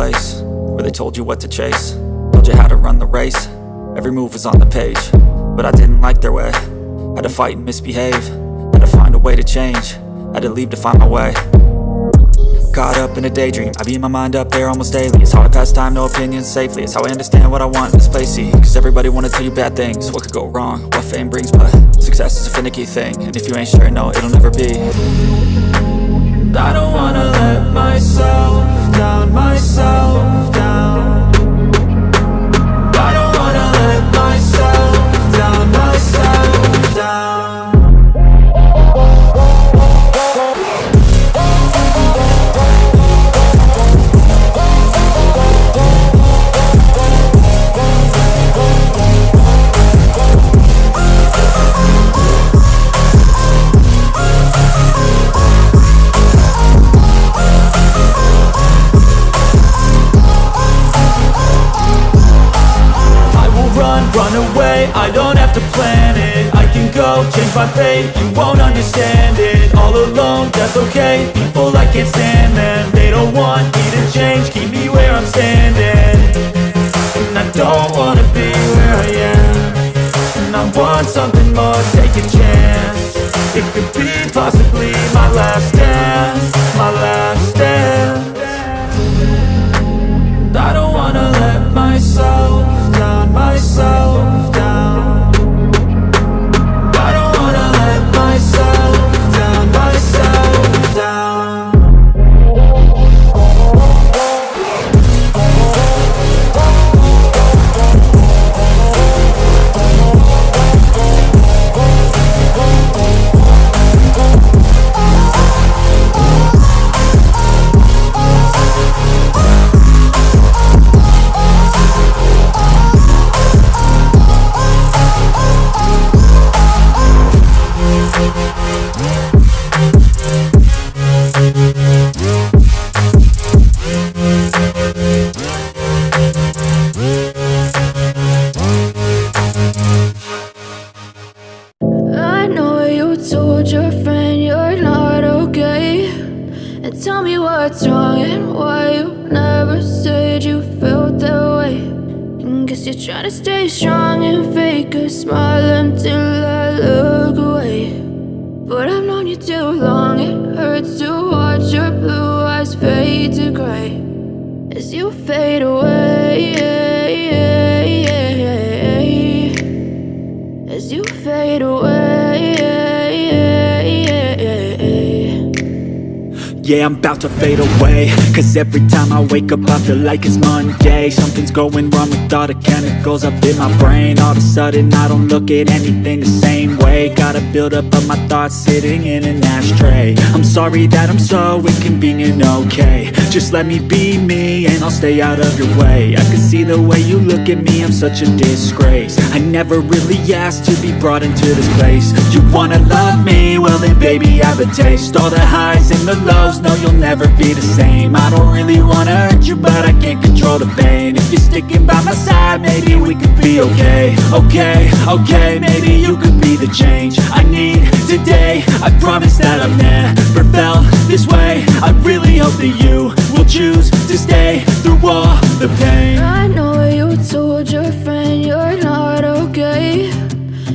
place where they told you what to chase. Told you how to run the race, every move was on the page But I didn't like their way, had to fight and misbehave. Had to find a way to change, had to leave to find my way. Caught up in a daydream, I beat my mind up there almost daily. It's how I pass time, no opinions safely. It's how I understand what I want in this place, Cause everybody wanna tell you bad things. What could go wrong, what fame brings But success is a finicky thing. And if you ain't sure, no, it'll never be. I don't wanna my fate, you won't understand it All alone, that's okay, people I can't stand them. They don't want me to change, keep me where I'm standing. And I don't wanna be where I am. And I want something more, take a chance. It could be possibly my last dance. My last what's wrong and why you never said you felt that way and Guess you're trying to stay strong and fake a smile until I look away But I've known you too long, it hurts to watch your blue eyes fade to gray As you fade away as you fade away. Yeah, I'm about to fade away. Cause every time I wake up I feel like it's Monday. Something's going wrong with all the chemicals up in my brain. All of a sudden I don't look at anything the same way. Gotta build up of my thoughts sitting in an ashtray. I'm sorry that I'm so inconvenient, okay. Just let me be me and I'll stay out of your way. I can see the way you look at me, I'm such a disgrace. I never really asked to be brought into this place. You wanna love me? Well then baby I have a taste. All the highs and the lows, no you'll never be the same. I don't really wanna hurt you but I can't control the pain. If you're sticking by my side, maybe we could be okay. Okay, okay, maybe you could be the change I need today. I promise that I've never felt this way. I really hope that you will choose to stay through all the pain. I know you told your friend you're not okay.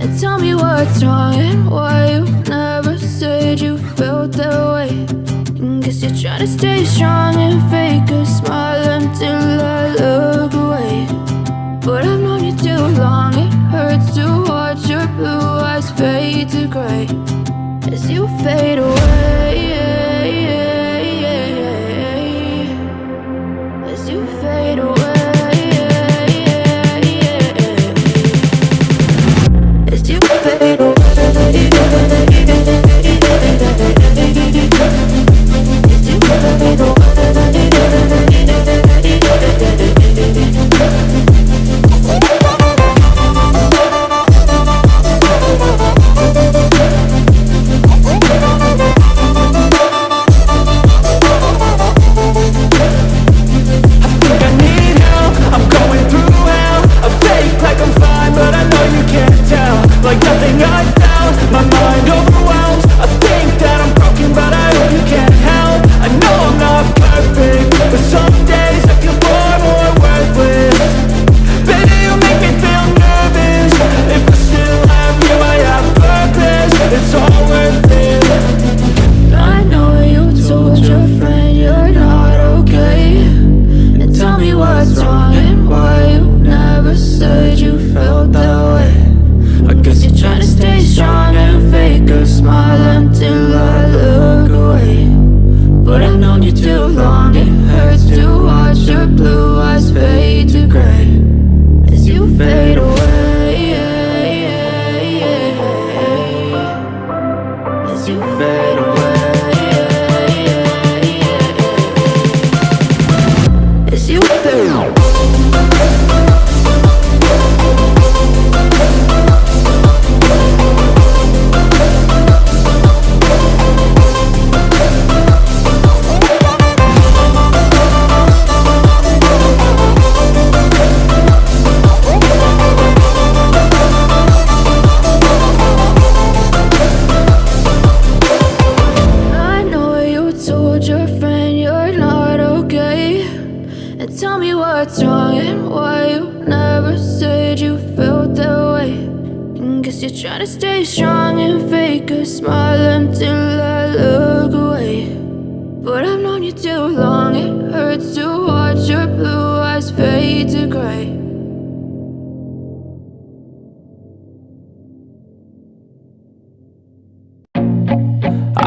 And tell me what's wrong and why you never said you felt that way Guess you're trying to stay strong and fake a smile until I look away. But I've known you too long, it hurts to watch your blue eyes fade to gray. As you fade away As you fade away As you fade away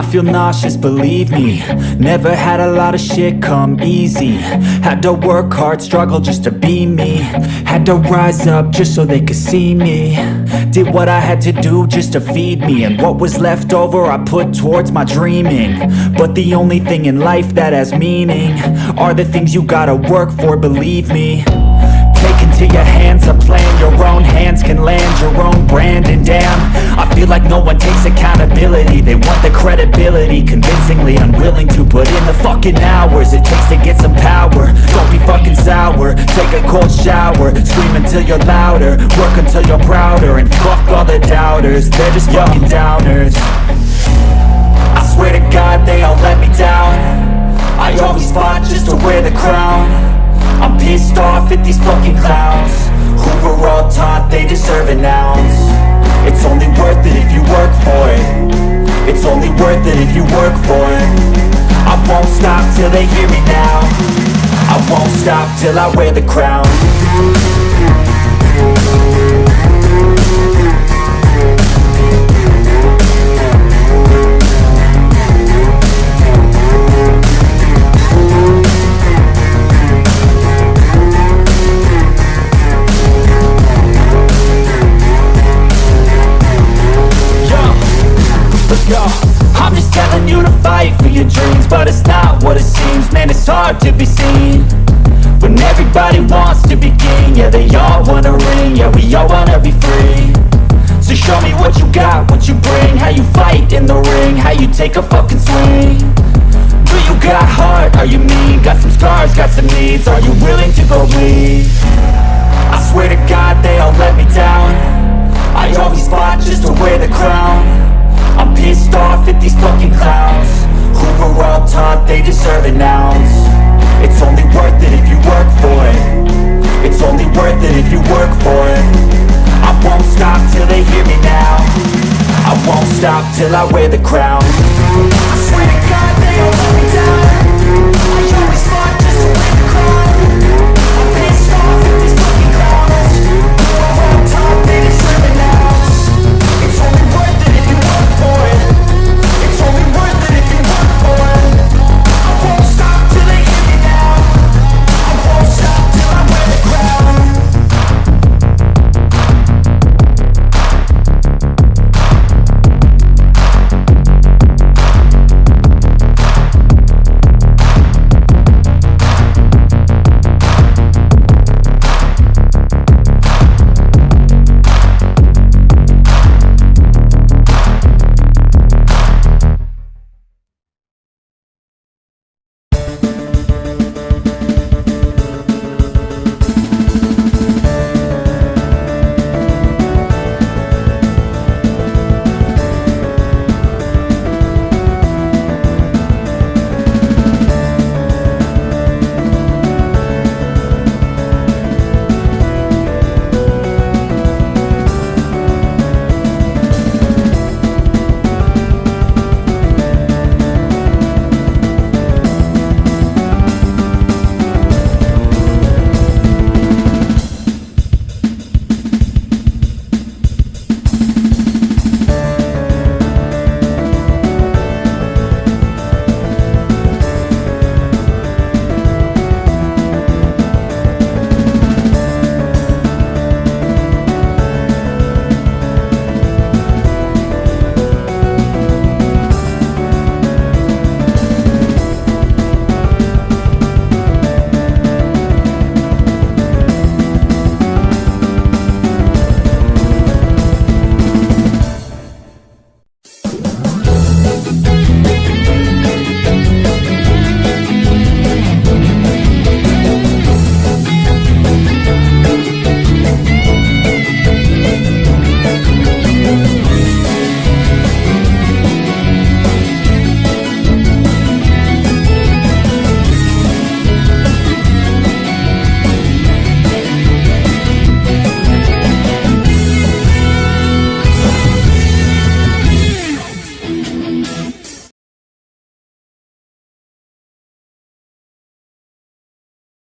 feel nauseous, believe me. Never had a lot of shit come easy. Had to work hard, struggle just to be me. Had to rise up just so they could see me. Did what I had to do just to feed me. And what was left over I put towards my dreaming. But the only thing in life that has meaning Are the things you gotta work for, believe me Into your hands a plan. Your own hands can land your own brand. And damn, I feel like no one takes accountability. They want the credibility Convincingly unwilling to put in the fucking hours It takes to get some power. Don't be fucking sour. Take a cold shower. Scream until you're louder. Work until you're prouder. And fuck all the doubters. They're just fucking downers. I swear to God they all let me down. I always fought just to wear the crown pissed off at these fucking clowns. Who were all taught they deserve an ounce. It's only worth it if you work for it. It's only worth it if you work for it. I won't stop till they hear me now. I won't stop till I wear the crown take a fucking swing. Do you got heart? Are you mean? Got some scars, got some needs. Are you willing to go bleed? I swear to God they all let me down. I always fought just to wear the crown. I'm pissed off at these fucking clowns. Who were all taught they deserve an ounce? It's only worth it if you work for it. It's only worth it if you work for it. I won't stop till they hear me now. I won't stop till I wear the crown I swear to God, they don't let me down.